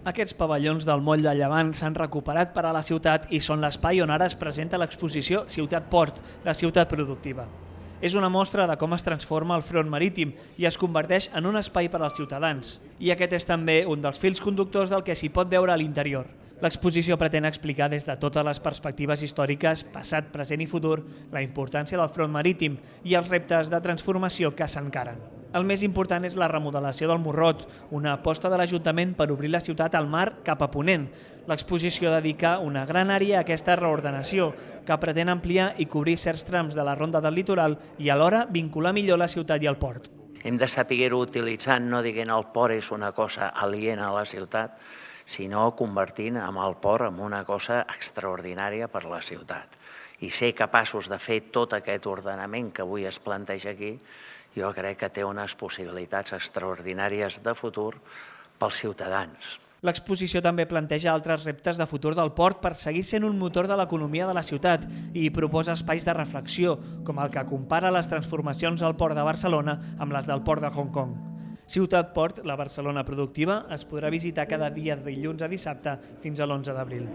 Aquests pavellons del moll de Llevant s'han recuperat per a la ciutat i són l'espai on ara es presenta l'exposició Ciutat Port, la ciutat productiva. És una mostra de com es transforma el front marítim i es converteix en un espai per als ciutadans. I aquest és també un dels fils conductors del que s'hi pot veure a l'interior. L'exposició pretén explicar des de totes les perspectives històriques, passat, present i futur, la importància del front marítim i els reptes de transformació que s'encaren. El més important és la remodelació del Morrot, una aposta de l'Ajuntament per obrir la ciutat al mar cap a Ponent. L'exposició dedica una gran àrea a aquesta reordenació, que pretén ampliar i cobrir certs trams de la ronda del litoral i alhora vincular millor la ciutat i el port. Hem de saber-ho utilitzar, no dient el port és una cosa aliena a la ciutat, sinó convertint amb el port en una cosa extraordinària per la ciutat. I ser capaços de fer tot aquest ordenament que avui es planteja aquí, jo crec que té unes possibilitats extraordinàries de futur pels ciutadans. L'exposició també planteja altres reptes de futur del port per seguir sent un motor de l'economia de la ciutat i proposa espais de reflexió, com el que compara les transformacions al port de Barcelona amb les del port de Hong Kong. Ciutat Port, la Barcelona productiva, es podrà visitar cada dia de dilluns a dissabte fins a l'11 d'abril.